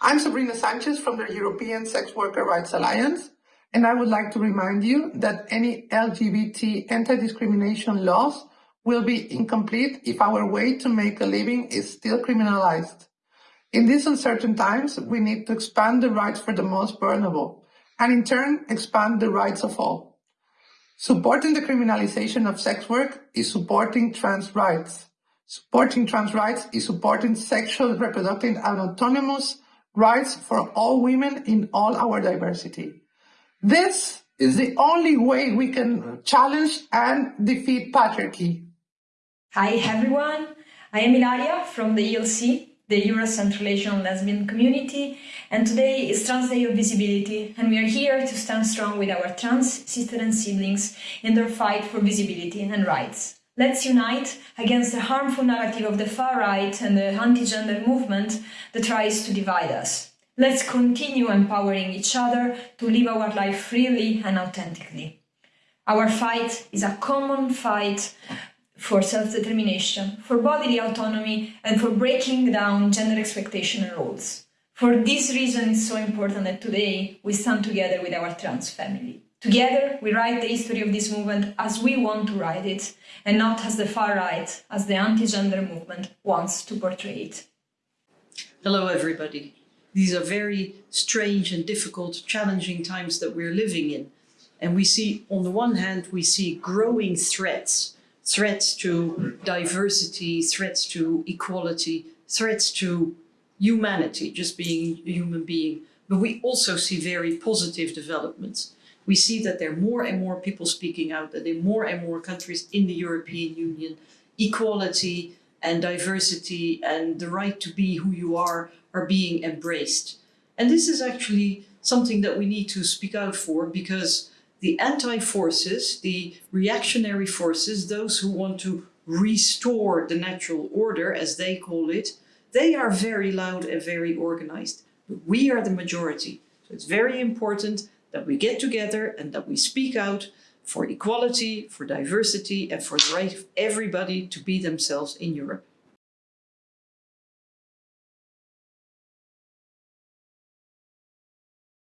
I'm Sabrina Sanchez from the European Sex Worker Rights Alliance, and I would like to remind you that any LGBT anti-discrimination laws will be incomplete if our way to make a living is still criminalized. In these uncertain times, we need to expand the rights for the most vulnerable, and in turn, expand the rights of all. Supporting the criminalization of sex work is supporting trans rights. Supporting trans rights is supporting sexual, reproductive, and autonomous rights for all women in all our diversity. This is the only way we can challenge and defeat patriarchy. Hi everyone, I am Ilaria from the ELC, the Euro Central Asian Lesbian Community, and today is Trans Day of Visibility, and we are here to stand strong with our trans sisters and siblings in their fight for visibility and rights. Let's unite against the harmful narrative of the far right and the anti-gender movement that tries to divide us. Let's continue empowering each other to live our life freely and authentically. Our fight is a common fight for self-determination, for bodily autonomy, and for breaking down gender expectation and roles. For this reason, it's so important that today we stand together with our trans family. Together, we write the history of this movement as we want to write it, and not as the far right, as the anti-gender movement wants to portray it. Hello, everybody. These are very strange and difficult, challenging times that we're living in. And we see, on the one hand, we see growing threats, threats to diversity, threats to equality, threats to humanity, just being a human being. But we also see very positive developments. We see that there are more and more people speaking out, that in more and more countries in the European Union, equality and diversity and the right to be who you are are being embraced. And this is actually something that we need to speak out for because the anti-forces, the reactionary forces, those who want to restore the natural order, as they call it, they are very loud and very organized. But we are the majority. So it's very important that we get together and that we speak out for equality, for diversity, and for the right of everybody to be themselves in Europe.